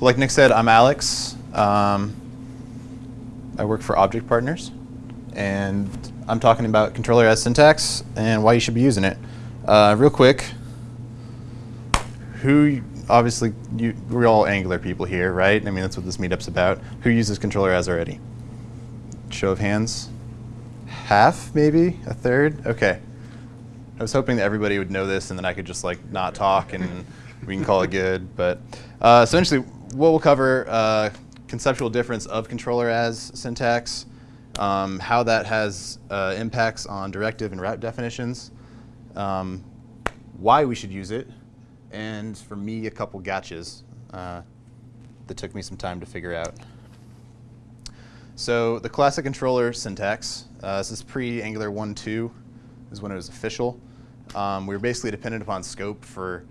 like Nick said, I'm Alex. Um, I work for Object Partners, and I'm talking about controller as syntax and why you should be using it. Uh, real quick, who obviously you, we're all Angular people here, right? I mean that's what this meetup's about. Who uses controller as already? Show of hands. Half, maybe a third. Okay. I was hoping that everybody would know this and then I could just like not talk and we can call it good. But uh, essentially, what we'll cover uh, conceptual difference of controller as syntax, um, how that has uh, impacts on directive and route definitions, um, why we should use it, and for me, a couple gotchas uh, that took me some time to figure out. So the classic controller syntax, uh, this is pre-Angular 1.2, is when it was official. Um, we were basically dependent upon scope for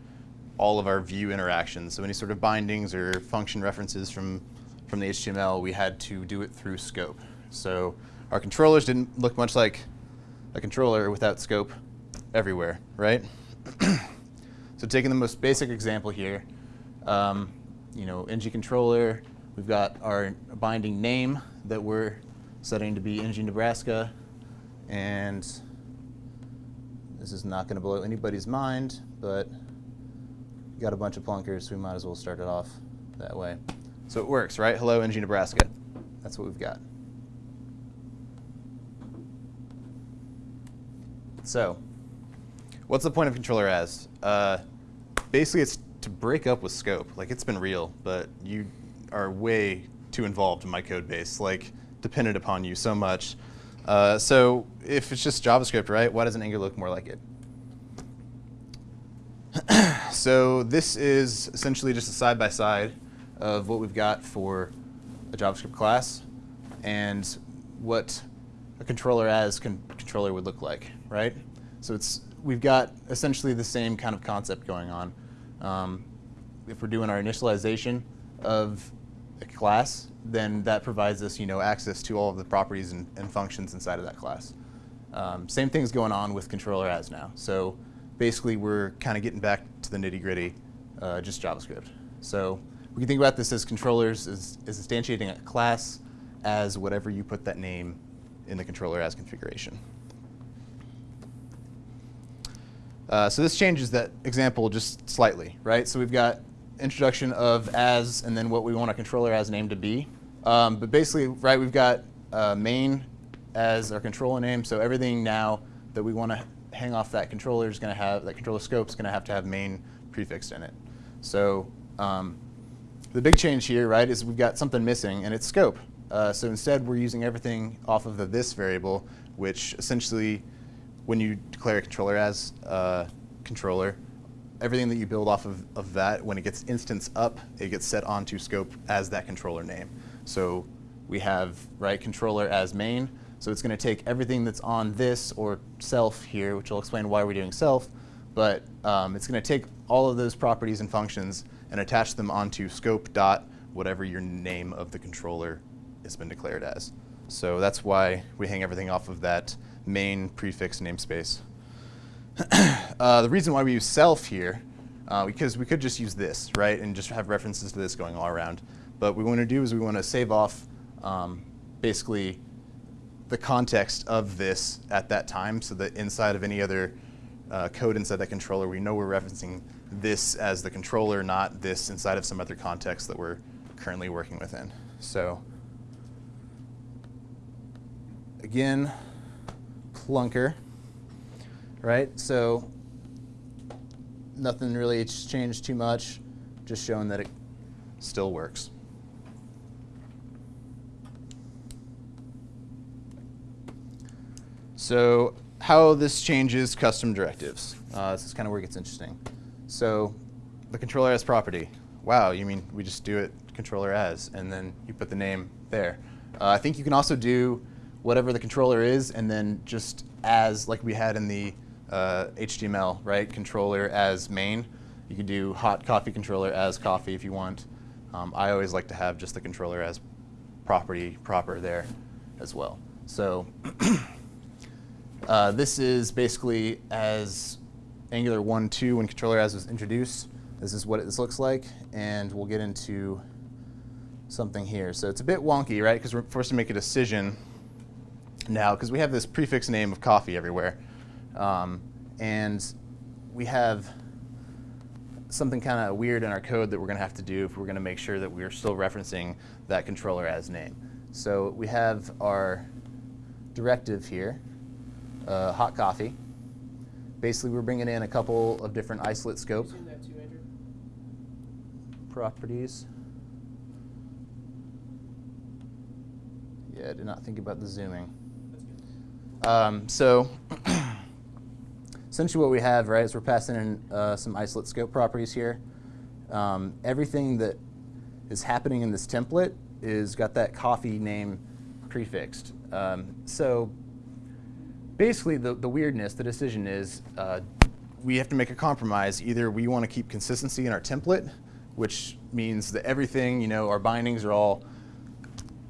all of our view interactions. So any sort of bindings or function references from, from the HTML, we had to do it through scope. So our controllers didn't look much like a controller without scope everywhere, right? so taking the most basic example here, um, you know, ng controller, we've got our binding name that we're setting to be ng Nebraska, and this is not going to blow anybody's mind, but got a bunch of plunkers, so we might as well start it off that way. So it works, right? Hello, ng Nebraska. That's what we've got. So, what's the point of controller as? Uh, basically, it's to break up with scope. Like, it's been real, but you are way too involved in my code base, like, dependent upon you so much. Uh, so, if it's just JavaScript, right, why doesn't Angular look more like it? So, this is essentially just a side-by-side -side of what we've got for a JavaScript class and what a controller as con controller would look like, right? So it's we've got essentially the same kind of concept going on. Um, if we're doing our initialization of a class, then that provides us, you know, access to all of the properties and, and functions inside of that class. Um, same thing's going on with controller as now. So basically, we're kind of getting back to the nitty gritty, uh, just JavaScript. So we can think about this as controllers as, as instantiating a class as whatever you put that name in the controller as configuration. Uh, so this changes that example just slightly, right? So we've got introduction of as and then what we want our controller as name to be. Um, but basically, right, we've got uh, main as our controller name. So everything now that we want to hang off that controller is going to have, that controller scope is going to have to have main prefixed in it. So um, the big change here, right, is we've got something missing, and it's scope. Uh, so instead, we're using everything off of the this variable, which essentially, when you declare a controller as a controller, everything that you build off of, of that, when it gets instance up, it gets set onto scope as that controller name. So we have right controller as main. So it's going to take everything that's on this or self here, which I'll explain why we're doing self, but um, it's going to take all of those properties and functions and attach them onto scope dot whatever your name of the controller has been declared as. So that's why we hang everything off of that main prefix namespace. uh, the reason why we use self here, uh, because we could just use this, right, and just have references to this going all around. But what we want to do is we want to save off um, basically the context of this at that time so that inside of any other uh, code inside that controller, we know we're referencing this as the controller, not this inside of some other context that we're currently working within. So again, plunker, right? So nothing really changed too much, just showing that it still works. So how this changes custom directives. Uh, this is kind of where it gets interesting. So the controller as property. Wow, you mean we just do it controller as, and then you put the name there. Uh, I think you can also do whatever the controller is, and then just as, like we had in the uh, HTML, right? Controller as main. You could do hot coffee controller as coffee if you want. Um, I always like to have just the controller as property proper there as well. So uh, this is basically as Angular 1.2 when controller as was introduced. this is what this looks like, and we'll get into something here. So it's a bit wonky, right? Because we're forced to make a decision now because we have this prefix name of coffee everywhere. Um, and we have something kind of weird in our code that we're going to have to do if we're going to make sure that we're still referencing that controller as name. So we have our directive here, uh, hot coffee. Basically, we're bringing in a couple of different isolate scope too, properties. Yeah, I did not think about the zooming. That's good. Um, so essentially what we have, right, is we're passing in uh, some isolate scope properties here. Um, everything that is happening in this template is got that coffee name prefixed. Um, so basically the, the weirdness, the decision is uh, we have to make a compromise. Either we want to keep consistency in our template, which means that everything, you know, our bindings are all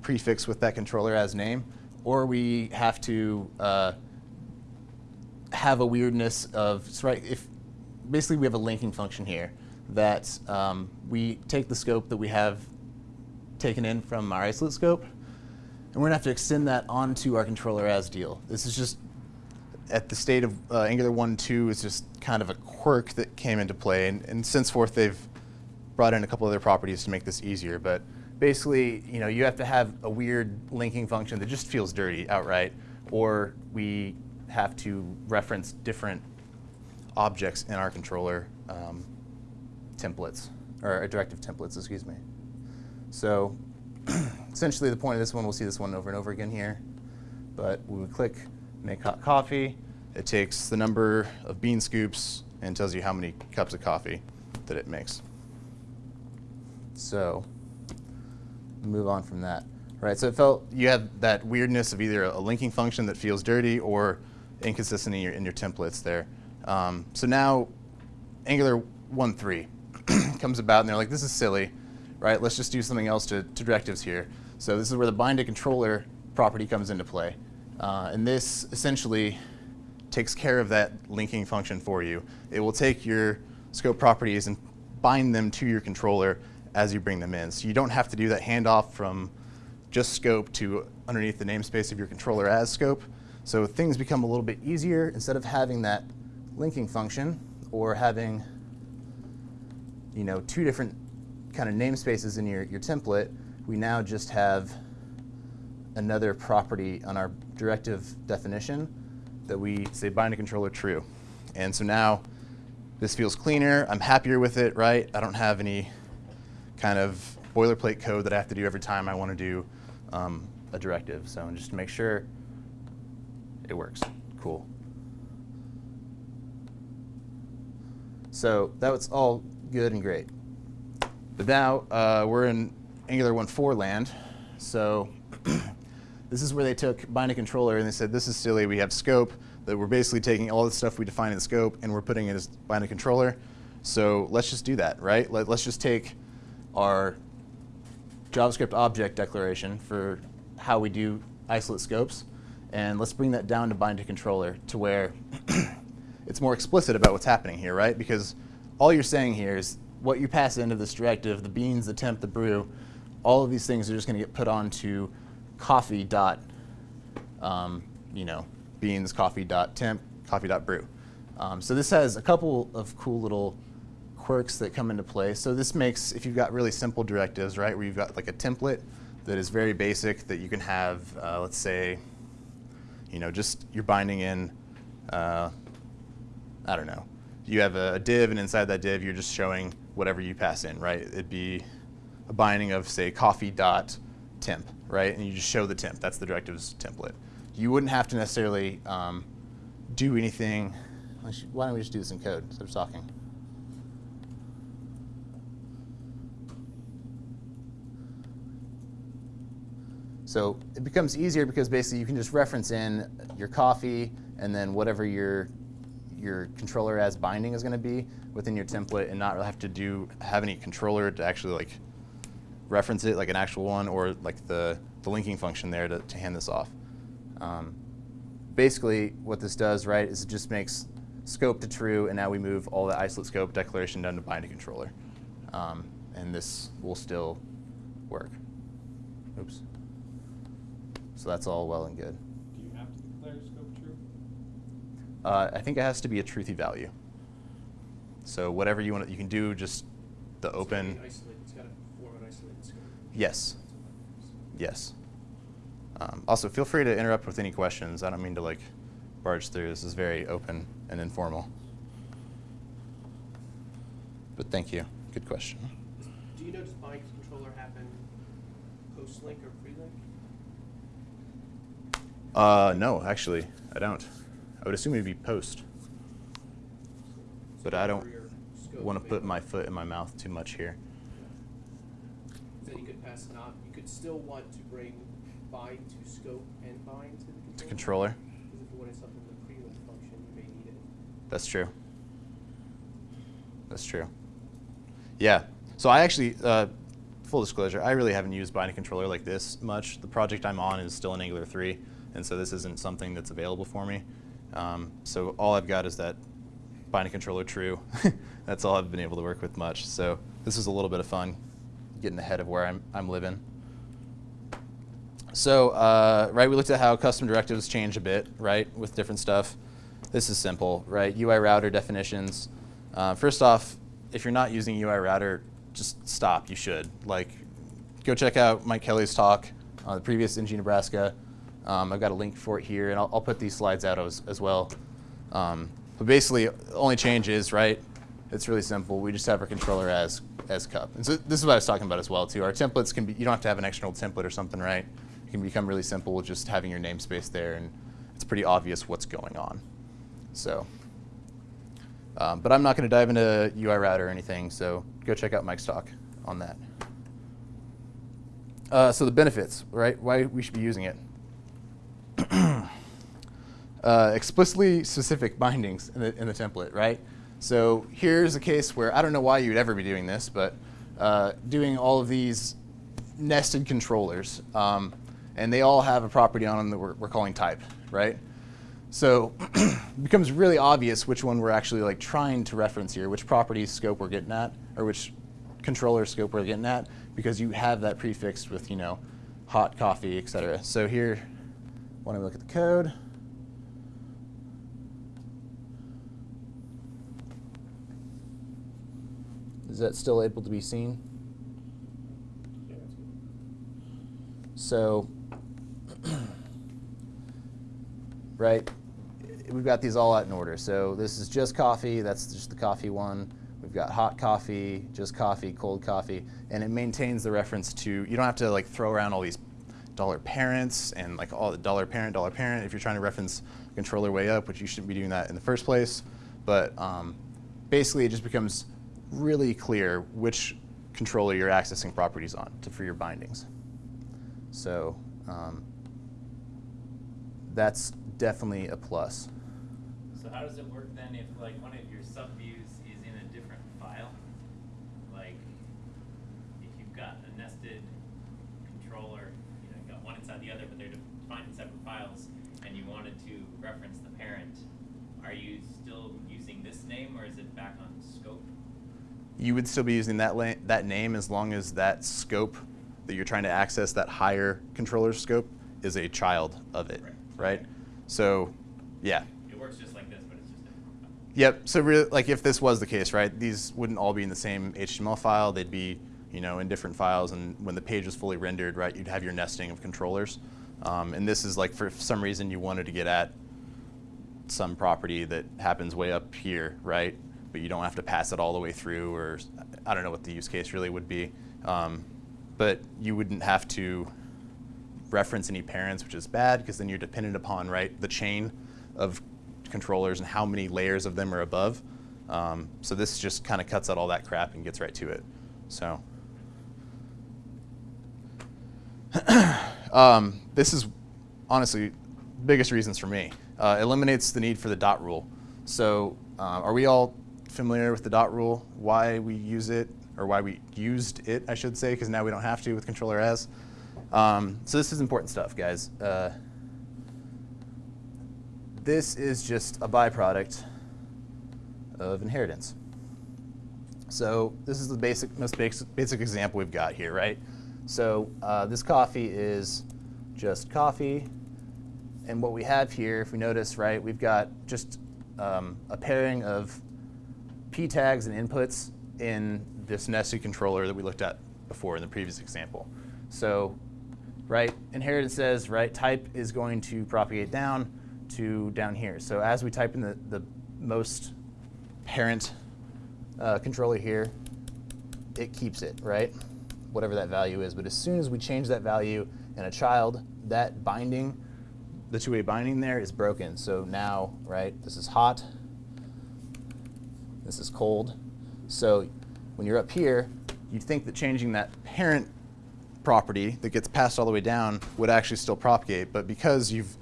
prefixed with that controller as name, or we have to uh, have a weirdness of, so right, if basically we have a linking function here that um, we take the scope that we have taken in from our isolate scope, and we're gonna have to extend that onto our controller as deal. This is just at the state of uh, Angular 1.2 is just kind of a quirk that came into play, and, and since forth they've brought in a couple other properties to make this easier. But basically, you know, you have to have a weird linking function that just feels dirty outright, or we have to reference different objects in our controller um, templates, or directive templates, excuse me. So essentially the point of this one, we'll see this one over and over again here, but we click make hot coffee, it takes the number of bean scoops and tells you how many cups of coffee that it makes. So move on from that. Right, so it felt you have that weirdness of either a linking function that feels dirty or inconsistency in your, in your templates there. Um, so now Angular 1.3 comes about and they're like, this is silly, right? Let's just do something else to, to directives here. So this is where the bind to controller property comes into play. Uh, and this essentially takes care of that linking function for you. It will take your scope properties and bind them to your controller as you bring them in. So you don't have to do that handoff from just scope to underneath the namespace of your controller as scope. So things become a little bit easier instead of having that linking function or having you know, two different kind of namespaces in your, your template, we now just have another property on our directive definition that we say bind to controller true. And so now this feels cleaner. I'm happier with it, right? I don't have any kind of boilerplate code that I have to do every time I want to do um, a directive. So just to make sure it works. Cool. So that was all good and great. But now uh, we're in Angular 1.4 land. So this is where they took bind to controller and they said, this is silly. We have scope that we're basically taking all the stuff we define in scope and we're putting it as bind to controller. So let's just do that, right? Let, let's just take our JavaScript object declaration for how we do isolate scopes, and let's bring that down to bind to controller to where it's more explicit about what's happening here, right? Because all you're saying here is what you pass into this directive, the beans, the temp, the brew, all of these things are just going to get put onto coffee dot, um, you know, beans, coffee dot temp, coffee dot brew. Um, so this has a couple of cool little quirks that come into play. So this makes, if you've got really simple directives, right, where you've got like a template that is very basic that you can have, uh, let's say, you know, just you're binding in, uh, I don't know, you have a, a div and inside that div you're just showing whatever you pass in, right? It'd be a binding of say coffee dot temp, right? And you just show the temp. That's the directives template. You wouldn't have to necessarily um, do anything. Why don't we just do this in code instead of talking? So it becomes easier because basically you can just reference in your coffee and then whatever your your controller as binding is going to be within your template and not have to do have any controller to actually like reference it like an actual one or like the, the linking function there to, to hand this off. Um, basically what this does, right, is it just makes scope to true, and now we move all the isolate scope declaration down to binding controller. Um, and this will still work. Oops. So that's all well and good. Do you have to declare scope true? Uh, I think it has to be a truthy value. So whatever you want, you can do just the It's gotta open. be isolated, it's gotta form an isolated scope. Yes. Yes. Um, also, feel free to interrupt with any questions. I don't mean to like barge through. This is very open and informal. But thank you. Good question. Do you know, does controller happen post-link or pre-link? Uh, no, actually, I don't. I would assume it'd be post, but I don't For your scope, want to put my foot in my mouth too much here. Then you could pass not, you could still want to bring bind to scope and bind to the controller. To controller. Because if you wanted something in the pre-link function, you may need it. That's true. That's true. Yeah. So I actually, uh, full disclosure, I really haven't used binding controller like this much. The project I'm on is still in Angular 3, and so this isn't something that's available for me. Um, so all I've got is that binding controller true. that's all I've been able to work with much. So this is a little bit of fun, getting ahead of where I'm, I'm living. So, uh, right, we looked at how custom directives change a bit, right, with different stuff. This is simple, right? UI router definitions. Uh, first off, if you're not using UI router, just stop. You should. Like, go check out Mike Kelly's talk on the previous NG Nebraska. Um, I've got a link for it here, and I'll, I'll put these slides out as, as well. Um, but basically, only change is, right, it's really simple. We just have our controller as, as cup. And so this is what I was talking about as well, too. Our templates can be, you don't have to have an external template or something, right? It can become really simple just having your namespace there, and it's pretty obvious what's going on. So, um, but I'm not going to dive into UI router or anything, so go check out Mike's talk on that. Uh, so the benefits, right? Why we should be using it. uh, explicitly specific bindings in the, in the template, right? So here's a case where I don't know why you'd ever be doing this, but uh, doing all of these nested controllers, um, and they all have a property on them that we're, we're calling type, right? So it becomes really obvious which one we're actually like trying to reference here, which property scope we're getting at, or which controller scope we're getting at, because you have that prefixed with, you know, hot coffee, et cetera. So here, don't we look at the code? Is that still able to be seen? So, right, we've got these all out in order. So this is just coffee, that's just the coffee one. We've got hot coffee, just coffee, cold coffee, and it maintains the reference to, you don't have to like throw around all these dollar parents and like all the dollar parent, dollar parent if you're trying to reference controller way up, which you shouldn't be doing that in the first place. But um, basically it just becomes really clear which controller you're accessing properties on to, for your bindings. So um, that's definitely a plus. So how does it work then if like one of your subviews is in a different file? Like if you've got a nested controller, you know, you've got one inside the other, but they're defined in separate files, and you wanted to reference the parent, are you still using this name or is it back on scope? You would still be using that, that name as long as that scope that you're trying to access, that higher controller scope, is a child of it, Right. right? So, yeah. It works just like this, but it's just different. Yep. So really, like if this was the case, right? These wouldn't all be in the same HTML file. They'd be, you know, in different files. And when the page is fully rendered, right, you'd have your nesting of controllers. Um, and this is like for some reason you wanted to get at some property that happens way up here, right? But you don't have to pass it all the way through, or I don't know what the use case really would be. Um, but you wouldn't have to reference any parents, which is bad because then you're dependent upon right the chain of controllers and how many layers of them are above. Um, so this just kind of cuts out all that crap and gets right to it. So um, this is honestly biggest reasons for me. Uh, eliminates the need for the dot rule. So uh, are we all familiar with the dot rule? Why we use it, or why we used it, I should say, because now we don't have to with controller as. Um, so this is important stuff, guys. Uh, this is just a byproduct of inheritance. So this is the basic, most basic, basic example we've got here, right? So uh, this coffee is just coffee. And what we have here, if we notice, right, we've got just um, a pairing of p tags and inputs in this nested controller that we looked at before in the previous example. So, right, inheritance says, right, type is going to propagate down to down here. So as we type in the, the most parent uh, controller here, it keeps it, right? Whatever that value is. But as soon as we change that value in a child, that binding, the two-way binding there is broken. So now, right, this is hot, this is cold. So when you're up here, you'd think that changing that parent property that gets passed all the way down would actually still propagate. But because you've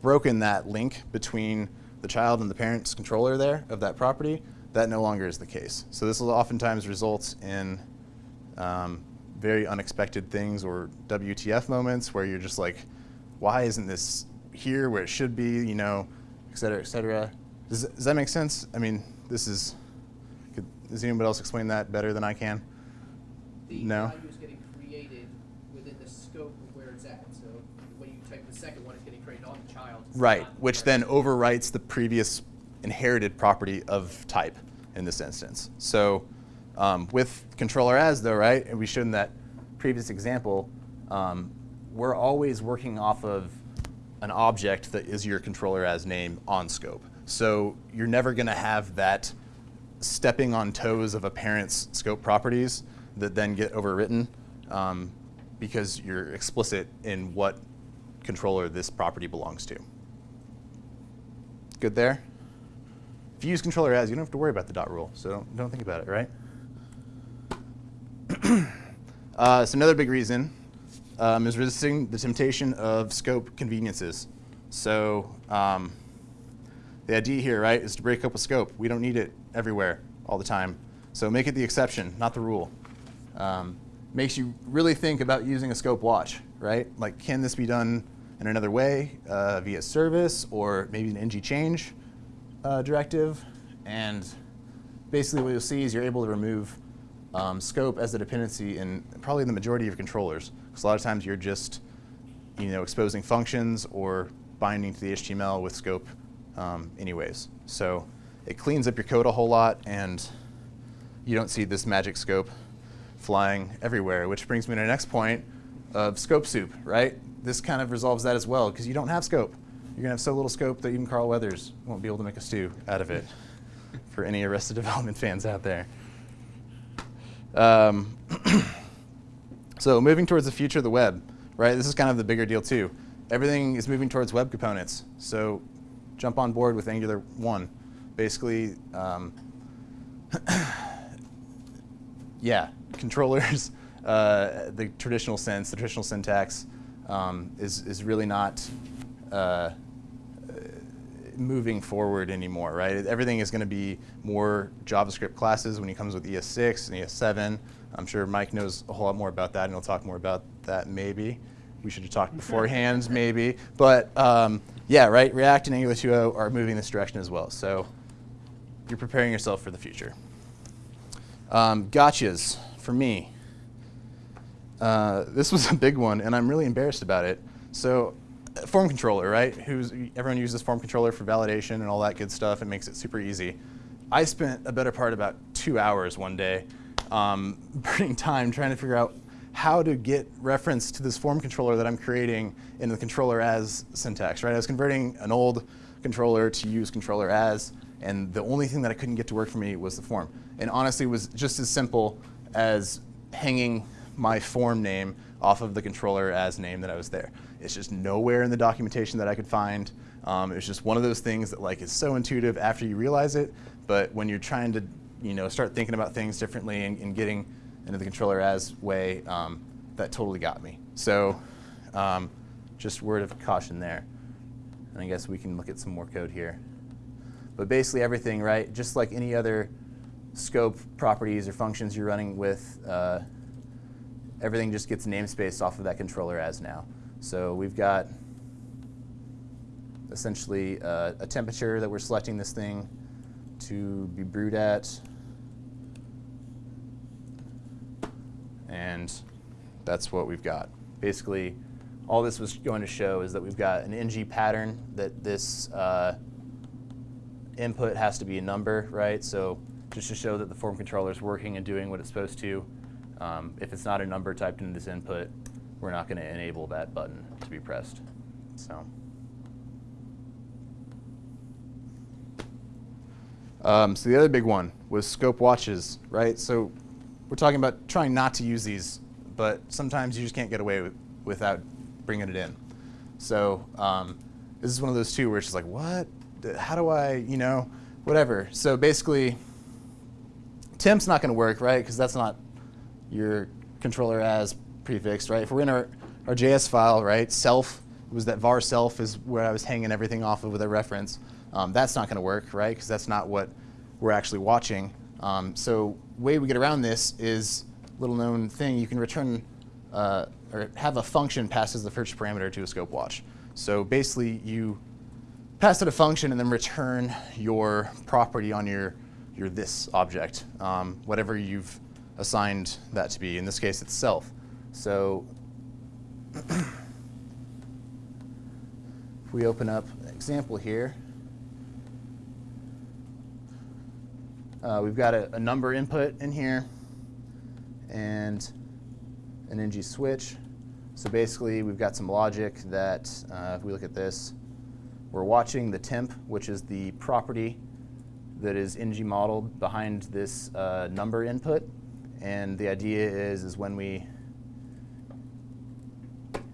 broken that link between the child and the parent's controller there of that property, that no longer is the case. So this will oftentimes result in um, very unexpected things or WTF moments where you're just like, why isn't this here where it should be, you know, et cetera, et cetera. Does, does that make sense? I mean, this is, could, does anybody else explain that better than I can? The No. value is getting created within the scope of where it's at. So when you type the second one, it's getting created on the child. Right, which then overwrites the previous inherited property of type in this instance. So um, with controller as though, right, and we showed in that previous example, um, we're always working off of an object that is your controller as name on scope. So you're never going to have that stepping on toes of a parent's scope properties that then get overwritten um, because you're explicit in what controller this property belongs to. Good there? If you use controller as, you don't have to worry about the dot rule, so don't, don't think about it, right? uh, so another big reason um, is resisting the temptation of scope conveniences. So um, the idea here, right, is to break up with scope. We don't need it everywhere all the time. So make it the exception, not the rule. Um, makes you really think about using a scope watch, right? Like, can this be done in another way uh, via service or maybe an ng change uh, directive? And basically what you'll see is you're able to remove um, scope as a dependency in probably the majority of controllers. Because a lot of times you're just you know, exposing functions or binding to the HTML with scope um, anyways. So it cleans up your code a whole lot and you don't see this magic scope flying everywhere, which brings me to the next point of scope soup, right? This kind of resolves that as well because you don't have scope. You're gonna have so little scope that even Carl Weathers won't be able to make a stew out of it for any Arrested Development fans out there. Um, so moving towards the future of the web, right? This is kind of the bigger deal too. Everything is moving towards web components. So jump on board with Angular 1. Basically, um, yeah, controllers, uh, the traditional sense, the traditional syntax um, is, is really not uh, moving forward anymore, right? Everything is going to be more JavaScript classes when he comes with ES6 and ES7. I'm sure Mike knows a whole lot more about that, and he'll talk more about that maybe. We should have talked beforehand, maybe. But um, yeah, right, React and Angular 2.0 are moving this direction as well. So you're preparing yourself for the future. Um, gotchas for me. Uh, this was a big one, and I'm really embarrassed about it. So, uh, form controller, right? Who's everyone uses form controller for validation and all that good stuff. It makes it super easy. I spent a better part about two hours one day, um, burning time trying to figure out how to get reference to this form controller that I'm creating in the controller as syntax, right? I was converting an old controller to use controller as, and the only thing that I couldn't get to work for me was the form. And honestly, it was just as simple as hanging my form name off of the controller as name that I was there. It's just nowhere in the documentation that I could find. Um, it was just one of those things that like is so intuitive after you realize it, but when you're trying to you know start thinking about things differently and, and getting into the controller as way, um, that totally got me. So um, just word of caution there. And I guess we can look at some more code here. But basically everything, right, just like any other scope properties or functions you're running with, uh, everything just gets namespace off of that controller as now. So we've got essentially uh, a temperature that we're selecting this thing to be brewed at. And that's what we've got. Basically, all this was going to show is that we've got an NG pattern that this uh, input has to be a number, right? So just to show that the form controller is working and doing what it's supposed to. Um, if it's not a number typed into this input, we're not going to enable that button to be pressed. So. Um, so the other big one was scope watches, right? So we're talking about trying not to use these, but sometimes you just can't get away with, without bringing it in. So um, this is one of those two where it's just like, what? How do I, you know, whatever. So basically, temp's not going to work, right? Because that's not your controller as prefixed, right? If we're in our, our JS file, right, self was that var self is where I was hanging everything off of with a reference. Um, that's not going to work, right? Because that's not what we're actually watching. Um, so way we get around this is little known thing. You can return uh, or have a function pass as the first parameter to a scope watch. So basically, you pass it a function and then return your property on your your this object, um, whatever you've assigned that to be. In this case, it's self. So if we open up an example here, uh, we've got a, a number input in here and an ng switch. So basically, we've got some logic that, uh, if we look at this, we're watching the temp, which is the property that is ng modeled behind this uh, number input. And the idea is, is when we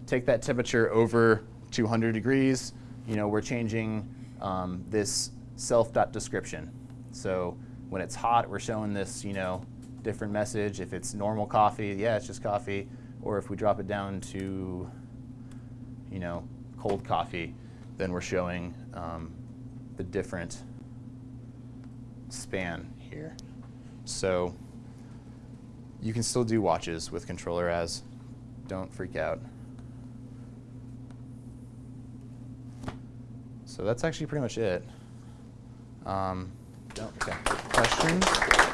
take that temperature over 200 degrees, you know, we're changing um, this self.description. So when it's hot, we're showing this, you know, different message. If it's normal coffee, yeah, it's just coffee. Or if we drop it down to, you know, cold coffee, then we're showing um, the different span here. So you can still do watches with controller as. Don't freak out. So that's actually pretty much it. Um, don't, okay. Questions?